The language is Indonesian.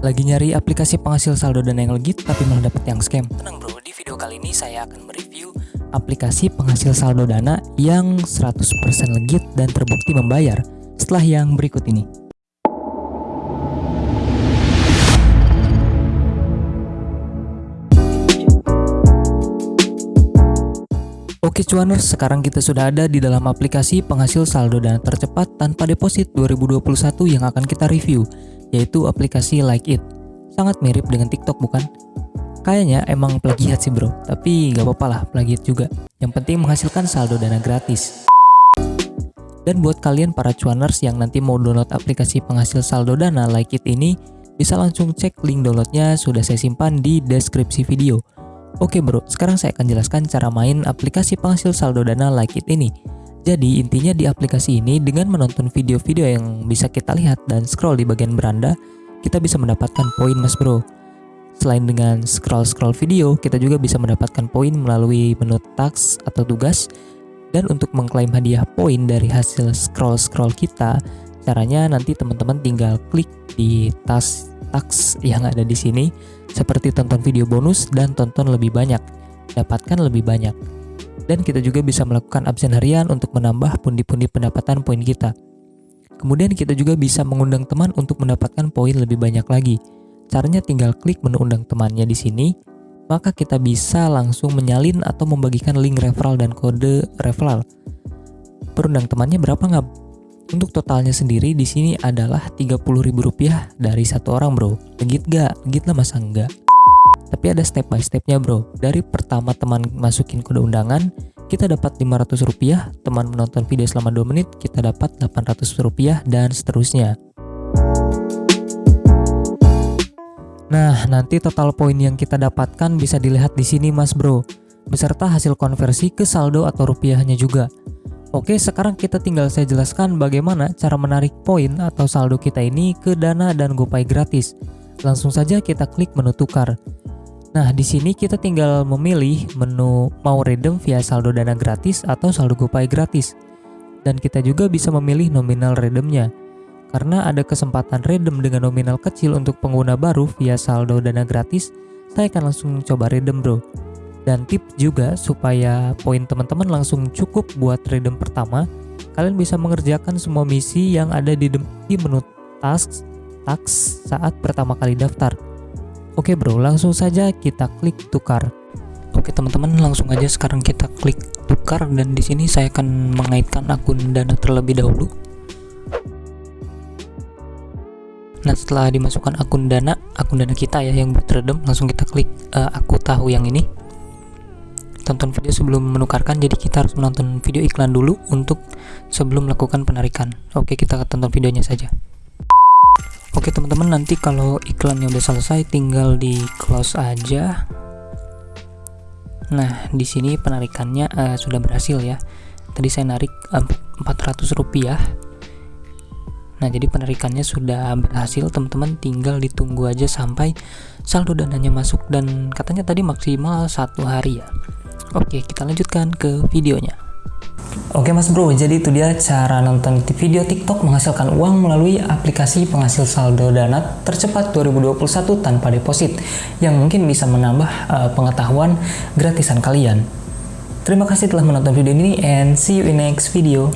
Lagi nyari aplikasi penghasil saldo dana yang legit tapi malah dapet yang scam? Tenang bro, di video kali ini saya akan mereview aplikasi penghasil saldo dana yang 100% legit dan terbukti membayar setelah yang berikut ini. Oke cuaners, sekarang kita sudah ada di dalam aplikasi penghasil saldo dana tercepat tanpa deposit 2021 yang akan kita review yaitu aplikasi Like It. Sangat mirip dengan TikTok bukan? Kayaknya emang plagiat sih bro, tapi gak apa-apa lah plagiat juga. Yang penting menghasilkan saldo dana gratis. Dan buat kalian para cuaners yang nanti mau download aplikasi penghasil saldo dana Like It ini, bisa langsung cek link downloadnya sudah saya simpan di deskripsi video. Oke bro, sekarang saya akan jelaskan cara main aplikasi penghasil saldo dana Like It ini. Jadi intinya di aplikasi ini dengan menonton video-video yang bisa kita lihat dan scroll di bagian beranda, kita bisa mendapatkan poin mas bro. Selain dengan scroll-scroll video, kita juga bisa mendapatkan poin melalui menu task atau tugas. Dan untuk mengklaim hadiah poin dari hasil scroll-scroll kita, caranya nanti teman-teman tinggal klik di tas task yang ada di sini, seperti tonton video bonus dan tonton lebih banyak, dapatkan lebih banyak dan kita juga bisa melakukan absen harian untuk menambah pundi-pundi pendapatan poin kita. Kemudian kita juga bisa mengundang teman untuk mendapatkan poin lebih banyak lagi. Caranya tinggal klik menu undang temannya di sini, maka kita bisa langsung menyalin atau membagikan link referral dan kode referral. Perundang temannya berapa nggak? Untuk totalnya sendiri di sini adalah Rp30.000 dari satu orang bro. Legit gak? Legit lah masa enggak? Tapi ada step by stepnya bro. Dari pertama teman masukin kode undangan, kita dapat 500 rupiah. Teman menonton video selama 2 menit, kita dapat 800 rupiah dan seterusnya. Nah, nanti total poin yang kita dapatkan bisa dilihat di sini mas bro. Beserta hasil konversi ke saldo atau rupiahnya juga. Oke, sekarang kita tinggal saya jelaskan bagaimana cara menarik poin atau saldo kita ini ke Dana dan GoPay gratis. Langsung saja kita klik menu tukar. Nah, di sini kita tinggal memilih menu mau redeem via saldo dana gratis atau saldo GoPay gratis. Dan kita juga bisa memilih nominal redeemnya. Karena ada kesempatan redeem dengan nominal kecil untuk pengguna baru via saldo dana gratis, saya akan langsung coba redeem bro. Dan tip juga supaya poin teman-teman langsung cukup buat redeem pertama, kalian bisa mengerjakan semua misi yang ada di menu tasks, tasks saat pertama kali daftar. Oke bro, langsung saja kita klik tukar. Oke teman-teman, langsung aja sekarang kita klik tukar dan di sini saya akan mengaitkan akun Dana terlebih dahulu. Nah, setelah dimasukkan akun Dana, akun Dana kita ya yang buat langsung kita klik uh, aku tahu yang ini. Tonton video sebelum menukarkan, jadi kita harus menonton video iklan dulu untuk sebelum melakukan penarikan. Oke, kita tonton videonya saja. Oke teman-teman nanti kalau iklannya udah selesai tinggal di close aja. Nah di sini penarikannya uh, sudah berhasil ya. Tadi saya narik uh, eh, 400 rupiah. Nah jadi penarikannya sudah berhasil teman-teman tinggal ditunggu aja sampai saldo dananya masuk dan katanya tadi maksimal satu hari ya. Oke kita lanjutkan ke videonya. Oke mas bro, jadi itu dia cara nonton video TikTok menghasilkan uang melalui aplikasi penghasil saldo dana tercepat 2021 tanpa deposit yang mungkin bisa menambah uh, pengetahuan gratisan kalian. Terima kasih telah menonton video ini and see you in next video.